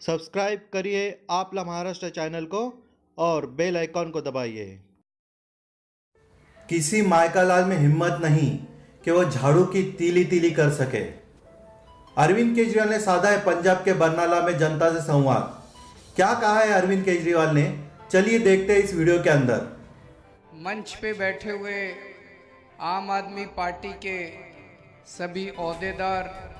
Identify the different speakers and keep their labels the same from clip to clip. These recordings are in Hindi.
Speaker 1: सब्सक्राइब करिए आपला महाराष्ट्र चैनल को और बेल आइकॉन को दबाइए।
Speaker 2: किसी मायकालाल में हिम्मत नहीं कि वो झाड़ू की तीली तीली कर सके। अरविंद केजरीवाल ने साधा है पंजाब के बरनाला में जनता से संवाद। क्या कहा है अरविंद केजरीवाल ने? चलिए देखते हैं इस वीडियो के अंदर।
Speaker 3: मंच पे बैठे हुए आम आदमी पार्टी के सभी अहदेदार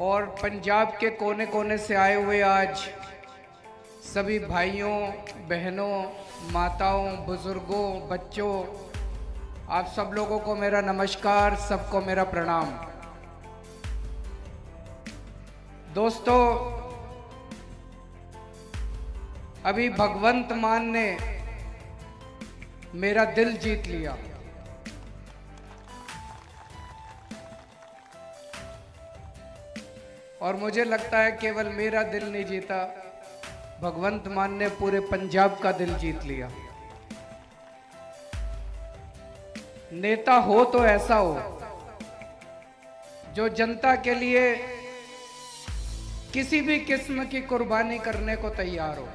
Speaker 3: और पंजाब के कोने कोने से आए हुए आज सभी भाइयों, बहनों, माताओं, बुज़ुर्गों, बच्चों, आप सब लोगों को मेरा नमस्कार, सबको मेरा प्रणाम। दोस्तों, अभी भगवंत मान ने मेरा दिल जीत लिया। और मुझे लगता है केवल मेरा दिल नहीं जीता, भगवंत मान ने पूरे पंजाब का दिल जीत लिया। नेता हो तो ऐसा हो, जो जनता के लिए किसी भी किस्म की कुर्बानी करने को तैयार हो।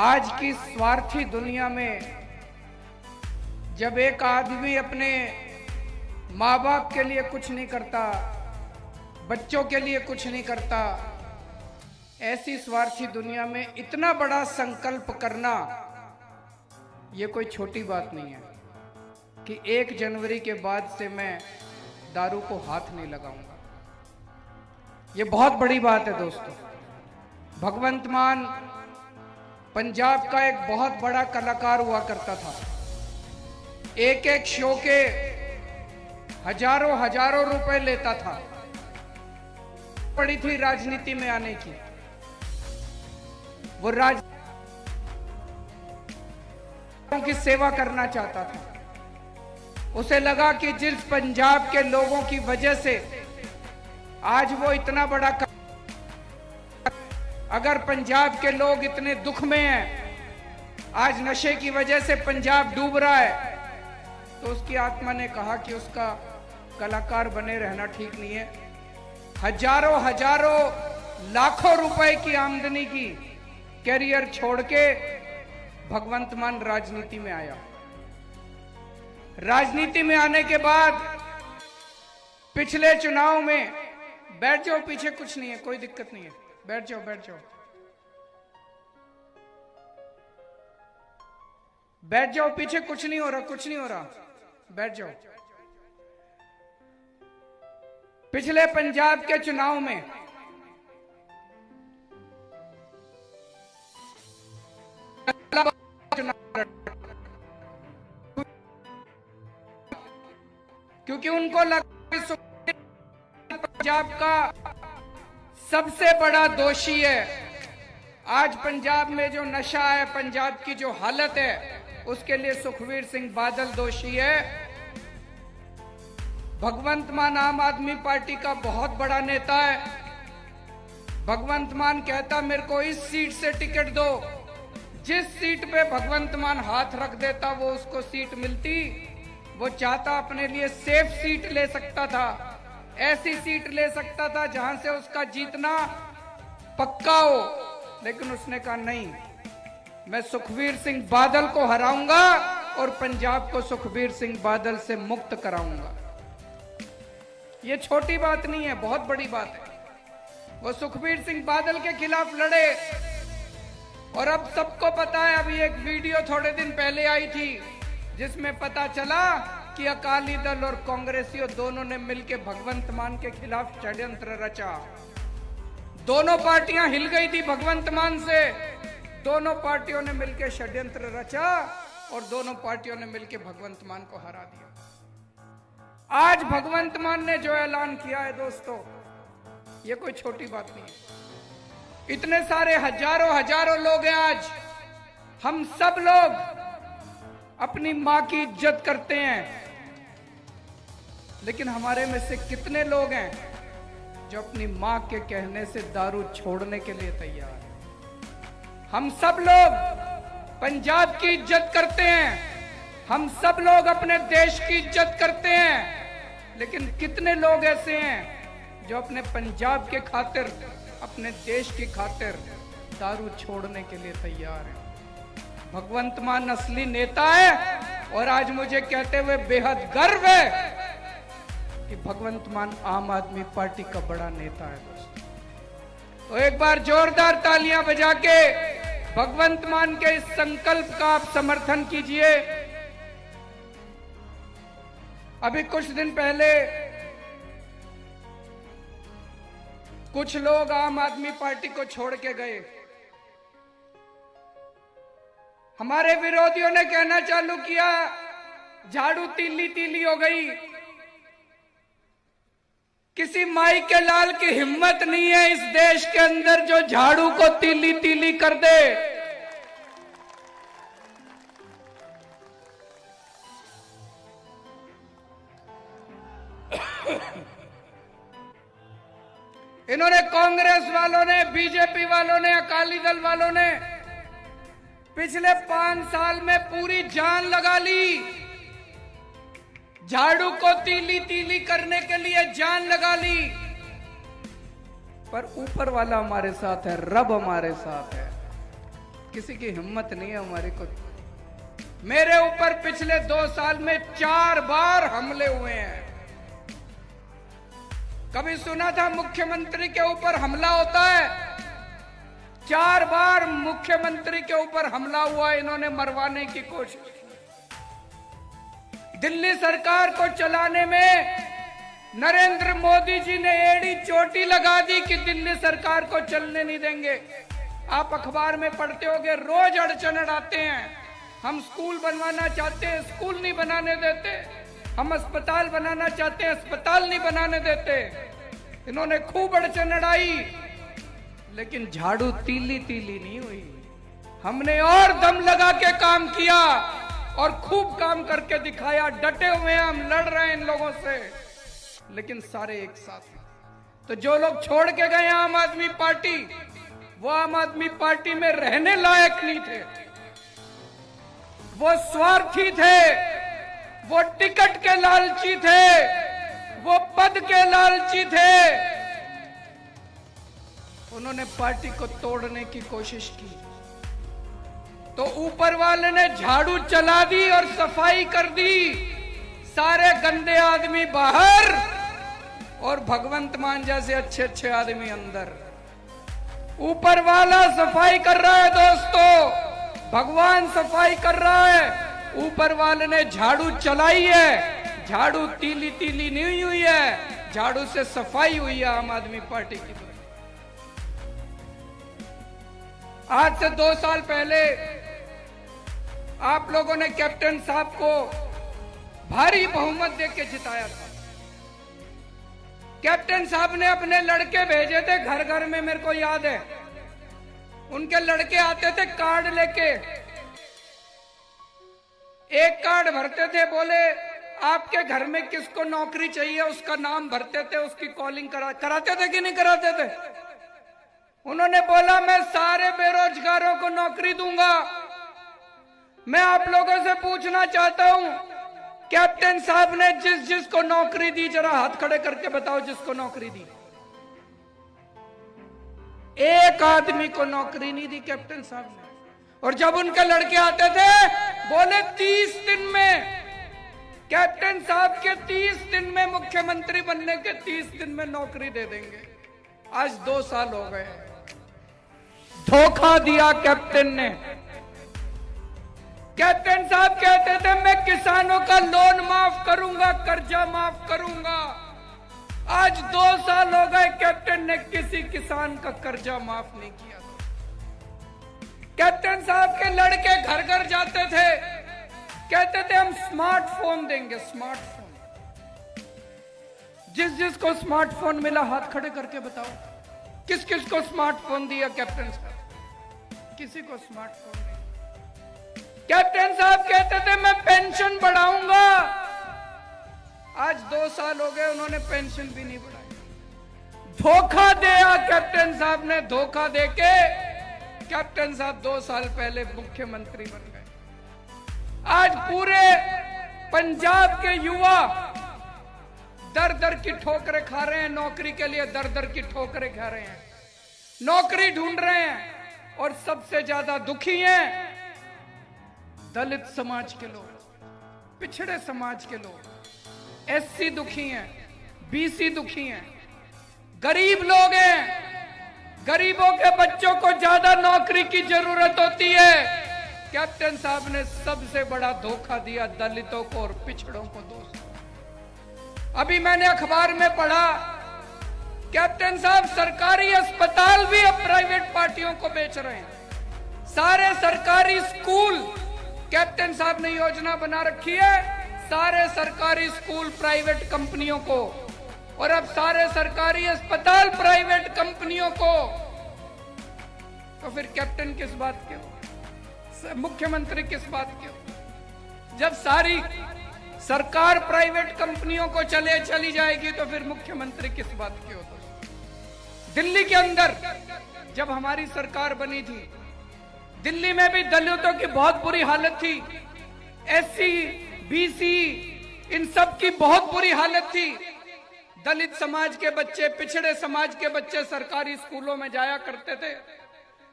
Speaker 3: आज की स्वार्थी दुनिया में जब एक आदमी अपने माँ बाप के लिए कुछ नहीं करता, बच्चों के लिए कुछ नहीं करता। ऐसी स्वार्थी दुनिया में इतना बड़ा संकल्प करना, ये कोई छोटी बात नहीं है कि एक जनवरी के बाद से मैं दारू को हाथ नहीं लगाऊँगा। ये बहुत बड़ी बात है दोस्तों। भगवंत मान पंजाब का एक बहुत बड़ा कलाकार हुआ करता था। एक एक शो के हज़ारों हज़ारों रुपए लेता था पड़ी थी राजनीति में आने की वो राज की सेवा करना चाहता था उसे लगा कि जिस पंजाब के लोगों की वजह से आज वो इतना बड़ा. अगर पंजाब के लोग इतने दुख में हैं, आज नशे की वजह से पंजाब डूब रहा है तो उसकी आत्मा ने कहा कि उसका कलाकार बने रहना ठीक नहीं है। हज़ारों हज़ारों, लाखों रुपए की आमदनी की कैरियर छोड़ के भगवंत मान राजनीति में आया। राजनीति में आने के बाद पिछले चुनाव में बैठ जाओ, पीछे कुछ नहीं है, कोई दिक्कत नहीं है। बैठ जाओ बैठ जाओ। बैठ जाओ, पीछे कुछ नहीं हो रहा, कुछ नहीं हो रहा। बैठ जाओ। पिछले पंजाब के चुनाव में क्योंकि उनको लगा पंजाब का सबसे बड़ा दोषी है। आज पंजाब में जो नशा है, पंजाब की जो हालत है, उसके लिए सुखवीर सिंह बादल दोषी है। भगवंत मान आम आदमी पार्टी का बहुत बड़ा नेता है। भगवंत मान कहता, मेरे को इस सीट से टिकट दो। जिस सीट पे भगवंत मान हाथ रख देता, वो उसको सीट मिलती। वो चाहता अपने लिए सेफ़ सीट ले सकता था। ऐसी सीट ले सकता था जहाँ से उसका जीतना पक्का हो। लेकिन उसने कहा, नहीं, मैं सुखवीर सिंह बादल को हराऊँगा और पंजाब को सुखबीर सिंह बादल से मुक्त कराऊँगा। ये छोटी बात नहीं है, बहुत बड़ी बात है। वो सुखबीर सिंह बादल के खिलाफ लड़े। और अब सबको पता है, अभी एक वीडियो थोड़े दिन पहले आई थी, जिसमें पता चला कि अकाली दल और कांग्रेसियों दोनों ने मिलकर भगवंत मान के खिलाफ षड्यंत्र रचा। दोनों पार्टियाँ हिल गई थी भगवंत मान से। दोनों पार्टियों ने मिलकर षड्यंत्र रचा और दोनों पार्टियों ने मिलकर भगवंत मान को हरा दिया। आज भगवंत मान ने जो ऐलान किया है दोस्तों, ये कोई छोटी बात नहीं है। इतने सारे हज़ारों हज़ारों लोग हैं आज। हम सब लोग अपनी माँ की इज़्ज़त करते हैं। लेकिन हमारे में से कितने लोग हैं जो अपनी माँ के कहने से दारू छोड़ने के लिए तैयार है? हम सब लोग पंजाब की इज़्ज़त करते हैं। हम सब लोग अपने देश की इज़्ज़त करते हैं। लेकिन कितने लोग ऐसे हैं जो अपने पंजाब के खातिर, अपने देश की खातिर दारू छोड़ने के लिए तैयार है। भगवंत मान असली नेता है और आज मुझे कहते हुए बेहद गर्व है कि भगवंत मान आम आदमी पार्टी का बड़ा नेता है तो एक बार जोरदार तालियाँ बजा के भगवंत मान के इस संकल्प का आप समर्थन कीजिए। अभी कुछ दिन पहले कुछ लोग आम आदमी पार्टी को छोड़ के गए। हमारे विरोधियों ने कहना चालू किया, झाड़ू तीली तीली हो गई। किसी माई के लाल की हिम्मत नहीं है इस देश के अंदर जो झाड़ू को तीली तीली कर दे। इन्होंने कांग्रेस वालों ने, बीजेपी वालों ने, अकाली दल वालों ने पिछले पाँच साल में पूरी जान लगा ली। झाड़ू को तीली तीली करने के लिए जान लगा ली। पर ऊपर वाला हमारे साथ है, रब हमारे साथ है। किसी की हिम्मत नहीं है हमारी को। मेरे ऊपर पिछले दो साल में चार बार हमले हुए हैं। कभी सुना था मुख्यमंत्री के ऊपर हमला होता है? चार बार मुख्यमंत्री के ऊपर हमला हुआ, इन्होंने मरवाने की कोशिश दिल्ली सरकार को चलाने में नरेंद्र मोदी जी ने एड़ी चोटी लगा दी कि दिल्ली सरकार को चलने नहीं देंगे। आप अखबार में पढ़ते होगे, रोज अड़चन अड़ाते हैं। हम स्कूल बनवाना चाहते हैं, स्कूल नहीं बनाने देते। हम अस्पताल बनाना चाहते हैं, अस्पताल नहीं बनाने देते। इन्होंने खूब अड़चन अड़ाई, लेकिन झाड़ू तीली तीली नहीं हुई। हमने और दम लगा के काम किया और खूब काम करके दिखाया, डटे हुए हैं, हम लड़ रहे हैं इन लोगों से। लेकिन सारे एक साथ तो जो लोग छोड़ के गए आम आदमी पार्टी, वो आम आदमी पार्टी में रहने लायक नहीं थे। वो स्वार्थी थे। वो टिकट के लालची थे, वो पद के लालची थे। उन्होंने पार्टी को तोड़ने की कोशिश की। तो ऊपर वाले ने झाड़ू चला दी और सफ़ाई कर दी। सारे गंदे आदमी बाहर और भगवंत मान जैसे अच्छे अच्छे आदमी अंदर। ऊपर वाला सफ़ाई कर रहा है दोस्तों, भगवान सफ़ाई कर रहा है। ऊपर वाले ने झाड़ू चलाई है, झाड़ू तीली तीली नहीं हुई है, झाड़ू से सफ़ाई हुई है आम आदमी पार्टी की आज से दो साल पहले आप लोगों ने कैप्टन साहब को भारी बहुमत देके जिताया था। कैप्टन साहब ने अपने लड़के भेजे थे घर घर में मेरे को याद है। उनके लड़के आते थे कार्ड लेके। एक कार्ड भरते थे, बोले, आपके घर में किसको नौकरी चाहिए, उसका नाम भरते थे, उसकी कॉलिंग करा कराते थे कि नहीं कराते थे? उन्होंने बोला, मैं सारे बेरोजगारों को नौकरी दूँगा। मैं आप लोगों से पूछना चाहता हूँ, कैप्टन साहब ने जिस जिसको नौकरी दी, जरा हाथ खड़े करके बताओ जिसको नौकरी दी। एक आदमी को नौकरी नहीं दी कैप्टन साहब ने। और जब उनके लड़के आते थे बोले, तीस दिन में, कैप्टन साहब के तीस दिन में मुख्यमंत्री बनने के तीस दिन में नौकरी दे देंगे। आज दो साल हो गए धोखा दिया कैप्टन ने। कैप्टन साहब कहते थे, मैं किसानों का लोन माफ़ करूँगा, कर्जा माफ़ करूँगा। आज दो साल हो गए, कैप्टन ने किसी किसान का कर्जा माफ़ नहीं किया। कैप्टन साहब के लड़के घर घर जाते थे। कहते थे, हम स्मार्टफ़ोन देंगे स्मार्टफ़ोन जिस जिसको स्मार्टफ़ोन मिला, हाथ खड़े करके बताओ। किस किस को स्मार्टफ़ोन दिया कैप्टन साहब? किसी को स्मार्टफ़ोन कैप्टन साहब कहते थे, मैं पेंशन बढ़ाऊँगा। आज दो साल हो गए, उन्होंने पेंशन भी नहीं बढ़ाई। धोखा दिया कैप्टन साहब ने, धोखा देके कैप्टन साहब दो साल पहले मुख्यमंत्री बन गए। आज पूरे पंजाब के युवा दर दर की ठोकरें खा रहे हैं, नौकरी के लिए दर दर की ठोकरें खा रहे हैं। नौकरी ढूंढ रहे हैं और सबसे ज़्यादा दुखी हैं दलित समाज के लोग, पिछड़े समाज के लोग। एससी दुखी हैं, बीसी दुखी हैं, गरीब लोग हैं गरीबों के बच्चों को ज़्यादा नौकरी की ज़रूरत होती है। कैप्टन साहब ने सबसे बड़ा धोखा दिया दलितों को और पिछड़ों को दोस्तों। अभी मैंने अखबार में पढ़ा, कैप्टन साहब सरकारी अस्पताल भी अब प्राइवेट पार्टियों को बेच रहे हैं। सारे सरकारी स्कूल, कैप्टन साहब ने योजना बना रखी है, सारे सरकारी स्कूल प्राइवेट कंपनियों को और अब सारे सरकारी अस्पताल प्राइवेट कंपनियों को। तो फिर कैप्टन किस बात के हो? मुख्यमंत्री किस बात के हो? जब सारी सरकार प्राइवेट कंपनियों को चले, चली जाएगी तो फिर मुख्यमंत्री किस बात के हो तो दिल्ली के अंदर जब हमारी सरकार बनी थी, दिल्ली में भी दलितों की बहुत बुरी हालत थी, एससी, बीसी, इन सब की बहुत बुरी हालत थी दलित समाज के बच्चे, पिछड़े समाज के बच्चे सरकारी स्कूलों में जाया करते थे।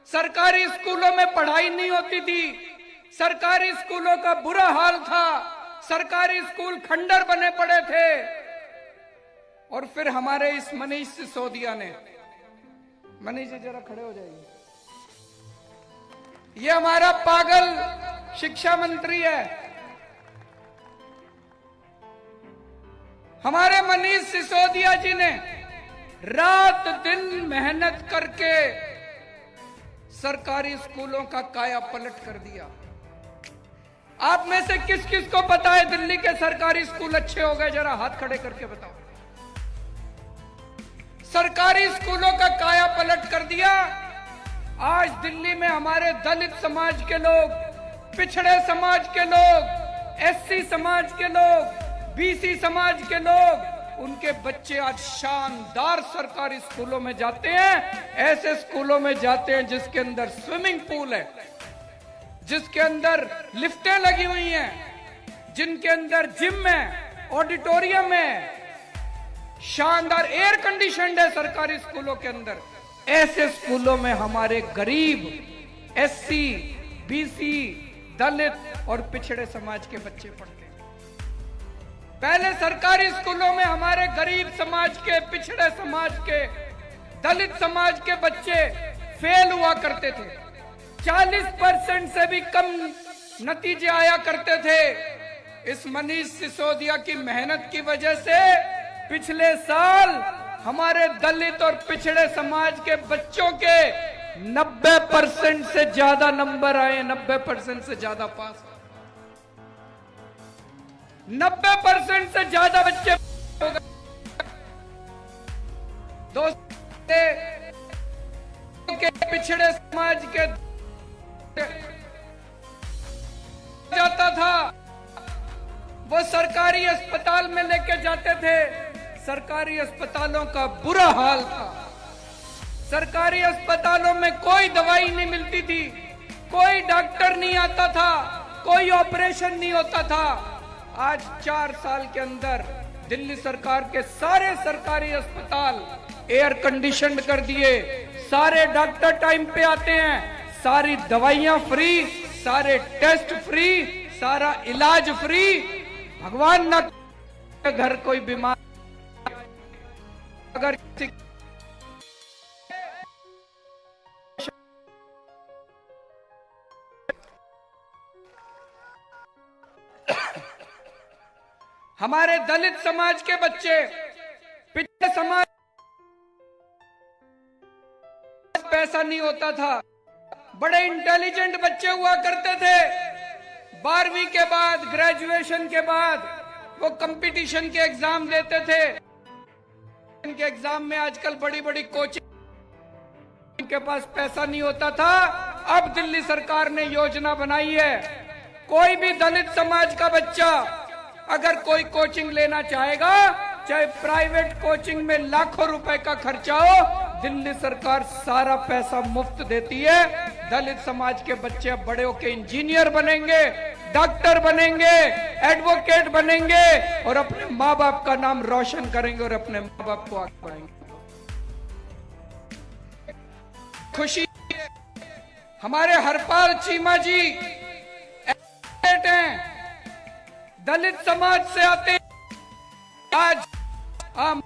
Speaker 3: सरकारी स्कूलों में पढ़ाई नहीं होती थी। सरकारी स्कूलों का बुरा हाल था। सरकारी स्कूल खंडर बने पड़े थे। और फिर हमारे इस मनीष सिसोदिया ने, मनीष जी जरा खड़े हो जाइए। ये हमारा पागल शिक्षा मंत्री है। हमारे मनीष सिसोदिया जी ने रात दिन मेहनत करके सरकारी स्कूलों का काया पलट कर दिया। आप में से किस किस को पता है दिल्ली के सरकारी स्कूल अच्छे हो गए? जरा हाथ खड़े करके बताओ। सरकारी स्कूलों का काया पलट कर दिया। आज दिल्ली में हमारे दलित समाज के लोग, पिछड़े समाज के लोग, एससी समाज के लोग बीसी समाज के लोग, उनके बच्चे आज शानदार सरकारी स्कूलों में जाते हैं, ऐसे स्कूलों में जाते हैं जिसके अंदर स्विमिंग पूल है, जिसके अंदर लिफ्टें लगी हुई हैं, जिनके अंदर जिम है, ऑडिटोरियम है। शानदार एयर कंडीशन है सरकारी स्कूलों के अंदर। ऐसे स्कूलों में हमारे गरीब, एससी, बीसी, दलित और पिछड़े समाज के बच्चे पढ़ते पहले सरकारी स्कूलों में हमारे गरीब समाज के, पिछड़े समाज के, दलित समाज के बच्चे फेल हुआ करते थे। 40 परसेंट से भी कम नतीजे आया करते थे। इस मनीष सिसोदिया की मेहनत की वजह से पिछले साल हमारे दलित और पिछड़े समाज के बच्चों के 90 परसेंट से ज़्यादा नंबर आए 90 परसेंट से ज़्यादा पास 90 परसेंट से ज़्यादा बच्चे दोस्तों, के पिछड़े समाज के जाता था, वो सरकारी अस्पताल में लेके जाते थे। सरकारी अस्पतालों का बुरा हाल था। सरकारी अस्पतालों में कोई दवाई नहीं मिलती थी, कोई डॉक्टर नहीं आता था, कोई ऑपरेशन नहीं होता था। आज चार साल के अंदर दिल्ली सरकार के सारे सरकारी अस्पताल एयर कंडीशन कर दिए। सारे डॉक्टर टाइम पे आते हैं। सारी दवाइयाँ फ्री सारे टेस्ट फ्री सारा इलाज फ्री भगवान न घर कोई बीमार अगर हमारे दलित समाज के बच्चे, पिछले समाज पैसा नहीं होता था। बड़े इंटेलिजेंट बच्चे हुआ करते थे। बारहवीं के बाद ग्रेजुएशन के बाद वो कंपटीशन के एग्ज़ाम देते थे। इनके एग्ज़ाम में आजकल बड़ी बड़ी कोचिंग इनके पास पैसा नहीं होता था। अब दिल्ली सरकार ने योजना बनाई है। कोई भी दलित समाज का बच्चा अगर कोई कोचिंग लेना चाहेगा, चाहे प्राइवेट कोचिंग में लाखों रुपए का खर्चा हो, दिल्ली सरकार सारा पैसा मुफ़्त देती है। दलित समाज के बच्चे बड़े होके इंजीनियर बनेंगे, डॉक्टर बनेंगे, एडवोकेट बनेंगे और अपने माँ बाप का नाम रोशन करेंगे और अपने माँ बाप को आगे बढ़ाएँगे खुशी हमारे हरपाल चीमा जी हैं। दलित समाज से आते आज आम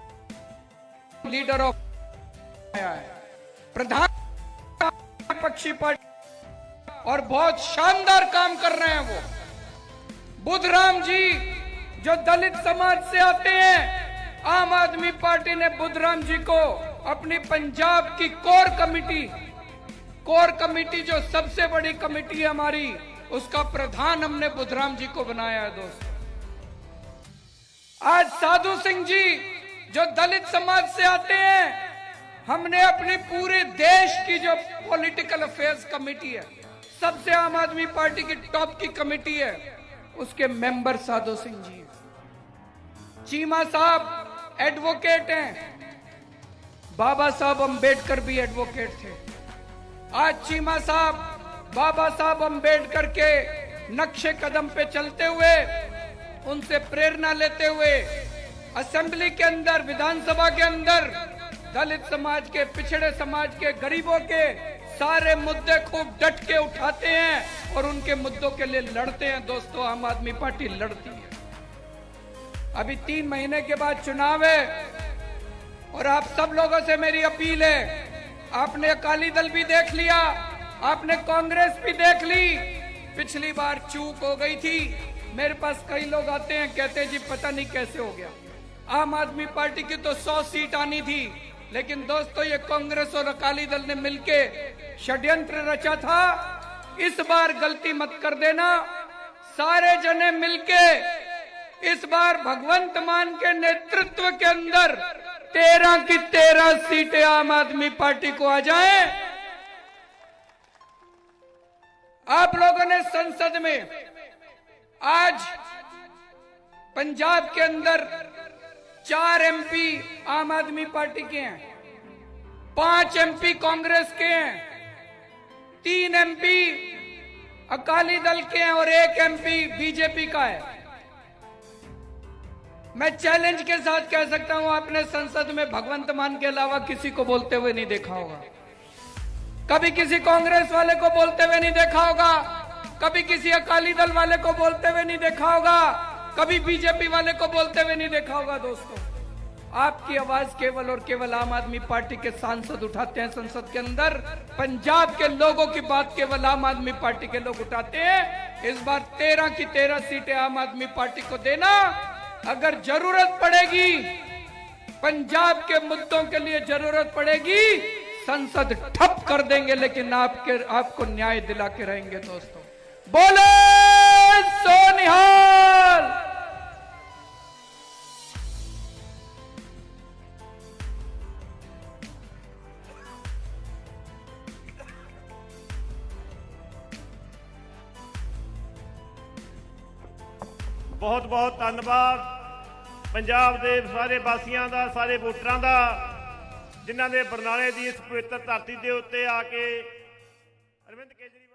Speaker 3: लीडर ऑफ़ आया है। प्रधान पक्षी पार्टी और बहुत शानदार काम कर रहे हैं वो। बुधराम जी, जो दलित समाज से आते हैं, आम आदमी पार्टी ने बुधराम जी को अपनी पंजाब की कोर कमेटी कोर कमेटी जो सबसे बड़ी कमेटी है हमारी, उसका प्रधान हमने बुधराम जी को बनाया है, दोस्तों। आज साधु सिंह जी, जो दलित समाज से आते हैं, हमने अपने पूरे देश की जो पॉलिटिकल अफेयर्स कमेटी है, सबसे आम आदमी पार्टी की टॉप की कमेटी है, उसके मेंबर साधु सिंह जी चीमा साहब एडवोकेट हैं। बाबा साहब अंबेडकर भी एडवोकेट थे। आज चीमा साहब, बाबा साहब अंबेडकर के नक्शे कदम पे चलते हुए उनसे प्रेरणा लेते हुए असेंबली के अंदर, विधानसभा के अंदर, दलित समाज के, पिछड़े समाज के, गरीबों के सारे मुद्दे खूब डट के उठाते हैं और उनके मुद्दों के लिए लड़ते हैं। दोस्तों, आम आदमी पार्टी लड़ती है। अभी तीन महीने के बाद चुनाव है और आप सब लोगों से मेरी अपील है। आपने अकाली दल भी देख लिया, आपने कांग्रेस भी देख ली। पिछली बार चूक हो गई थी मेरे पास कई लोग आते हैं, कहते हैं, जी, पता नहीं कैसे हो गया? आम आदमी पार्टी की तो सौ सीट आनी थी, लेकिन दोस्तों, ये कांग्रेस और अकाली दल ने मिलके षड्यंत्र रचा था। इस बार गलती मत कर देना। सारे जने मिलके इस बार भगवंत मान के नेतृत्व के अंदर तेरह की तेरह सीटें आम आदमी पार्टी को आ जाए। आप लोगों ने संसद में आज पंजाब के अंदर चार एमपी आम आदमी पार्टी के हैं। पाँच एमपी कांग्रेस के हैं। तीन एमपी अकाली दल के हैं और एक एमपी बीजेपी का है। मैं चैलेंज के साथ कह सकता हूँ, आपने संसद में भगवंत मान के अलावा किसी को बोलते हुए नहीं देखा होगा। कभी किसी कांग्रेस वाले को बोलते हुए नहीं देखा होगा। कभी किसी अकाली दल वाले को बोलते हुए नहीं देखा होगा, कभी बीजेपी वाले को बोलते हुए नहीं देखा होगा दोस्तों। आपकी आवाज़ केवल और केवल आम आदमी पार्टी के सांसद उठाते हैं, संसद के अंदर। पंजाब के लोगों की बात केवल आम आदमी पार्टी के लोग उठाते हैं। इस बार तेरह की तेरह सीटें आम आदमी पार्टी को देना अगर ज़रूरत पड़ेगी, पंजाब के मुद्दों के लिए ज़रूरत पड़ेगी, संसद ठप कर देंगे, लेकिन आपके, आपको न्याय दिला के रहेंगे दोस्तों। बोले सोनिहाल
Speaker 4: ਬਹੁਤ ਬਹੁਤ ਧੰਨਵਾਦ ਪੰਜਾਬ ਦੇ ਸਾਰੇ ਵਾਸੀਆਂ ਦਾ ਸਾਰੇ ਵੋਟਰਾਂ ਦਾ ਜਿਨ੍ਹਾਂ ਨੇ ਬਰਨਾਲੇ ਦੀ ਇਸ ਪਵਿੱਤਰ ਧਰਤੀ ਦੇ ਉੱਤੇ ਆ ਕੇ ਅਰਵਿੰਦ ਕੇਜਰੀਵਾਲ